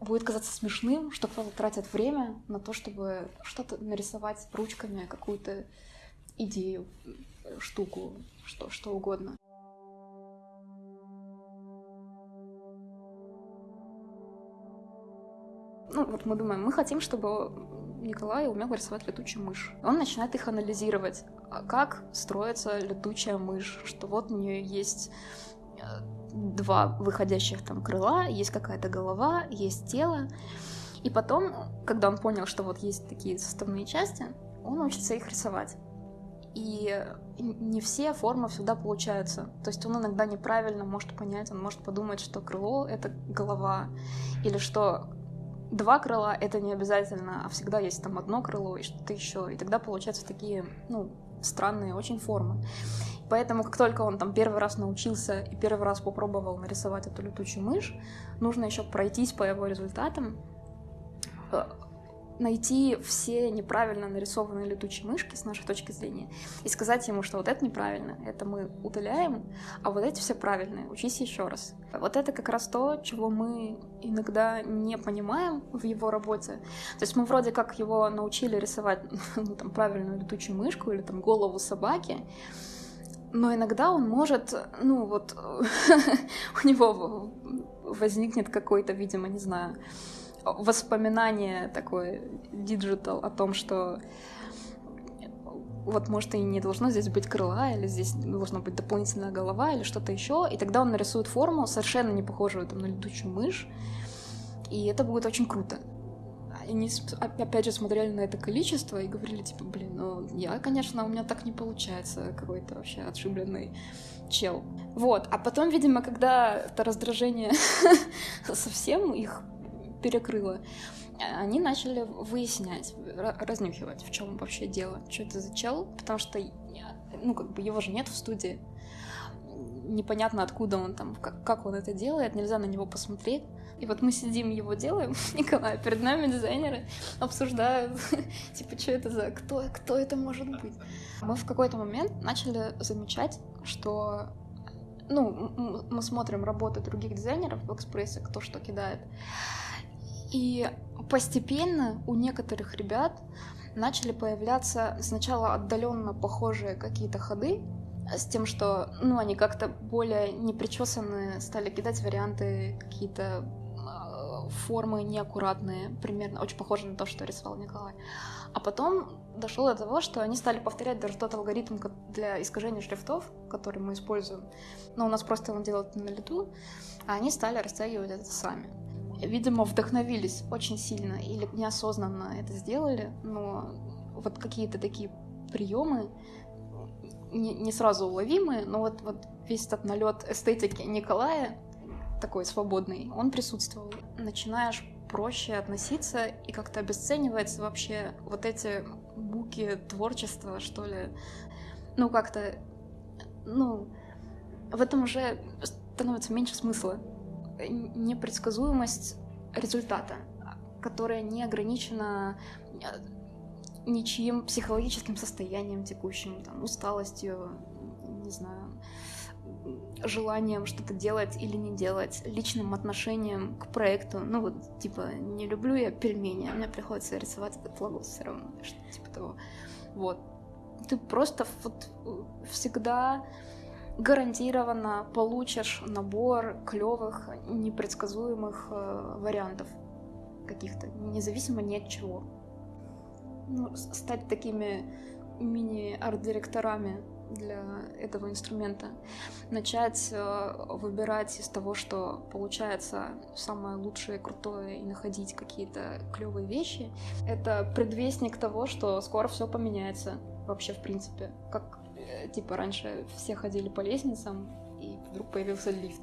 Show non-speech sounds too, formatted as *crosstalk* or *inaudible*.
будет казаться смешным, что кто-то тратит время на то, чтобы что-то нарисовать ручками, какую-то идею, штуку, что, что угодно. Ну, вот мы думаем, мы хотим, чтобы Николай умел рисовать летучую мышь. Он начинает их анализировать. А как строится летучая мышь? Что вот у нее есть два выходящих там крыла, есть какая-то голова, есть тело. И потом, когда он понял, что вот есть такие составные части, он учится их рисовать. И не все формы всегда получаются. То есть он иногда неправильно может понять, он может подумать, что крыло — это голова, или что два крыла — это не обязательно, а всегда есть там одно крыло и что-то еще. И тогда получаются такие, ну, странные очень формы. Поэтому, как только он там первый раз научился и первый раз попробовал нарисовать эту летучую мышь, нужно еще пройтись по его результатам, э, найти все неправильно нарисованные летучие мышки с нашей точки зрения и сказать ему, что вот это неправильно, это мы удаляем, а вот эти все правильные, учись еще раз. Вот это как раз то, чего мы иногда не понимаем в его работе. То есть мы вроде как его научили рисовать *laughs* ну, там, правильную летучую мышку или там голову собаки, но иногда он может, ну вот, *laughs* у него возникнет какой-то, видимо, не знаю, воспоминание такое, digital о том, что вот, может, и не должно здесь быть крыла, или здесь должна быть дополнительная голова, или что-то еще, и тогда он нарисует форму, совершенно не похожую там, на летучую мышь, и это будет очень круто. Они, опять же, смотрели на это количество и говорили, типа, блин, ну, я, конечно, у меня так не получается, какой-то вообще отшибленный чел. Вот, а потом, видимо, когда это раздражение *laughs* совсем их перекрыло, они начали выяснять, разнюхивать, в чем вообще дело, что это за чел, потому что, ну, как бы его же нет в студии, непонятно откуда он там, как, как он это делает, нельзя на него посмотреть. И вот мы сидим, его делаем, *laughs* Николай, перед нами дизайнеры обсуждают, *laughs* типа, что это за, кто, кто это может быть. Мы в какой-то момент начали замечать, что ну, мы смотрим работы других дизайнеров в экспрессе, кто что кидает. И постепенно у некоторых ребят начали появляться сначала отдаленно похожие какие-то ходы, с тем, что ну, они как-то более непричесанные, стали кидать варианты какие-то э, формы неаккуратные, примерно очень похожи на то, что рисовал Николай. А потом дошло до того, что они стали повторять даже тот алгоритм для искажения шрифтов, который мы используем. Но у нас просто он делает на лету, а они стали растягивать это сами видимо, вдохновились очень сильно или неосознанно это сделали, но вот какие-то такие приемы не, не сразу уловимые, но вот, вот весь этот налет эстетики Николая, такой свободный, он присутствовал. Начинаешь проще относиться и как-то обесценивается вообще вот эти буки творчества, что ли. Ну, как-то, ну, в этом уже становится меньше смысла непредсказуемость результата, которая не ограничена ничьим психологическим состоянием текущим, там, усталостью, не знаю, желанием что-то делать или не делать, личным отношением к проекту. Ну вот, типа, не люблю я пельмени, а мне приходится рисовать этот логос все равно, что-то типа того. Вот. Ты просто вот всегда гарантированно получишь набор клевых, непредсказуемых э, вариантов каких-то, независимо ни от чего. Ну, стать такими мини-арт-директорами для этого инструмента. Начать э, выбирать из того, что получается самое лучшее, крутое, и находить какие-то клевые вещи. Это предвестник того, что скоро все поменяется вообще в принципе. Как Э, типа раньше все ходили по лестницам, и вдруг появился лифт.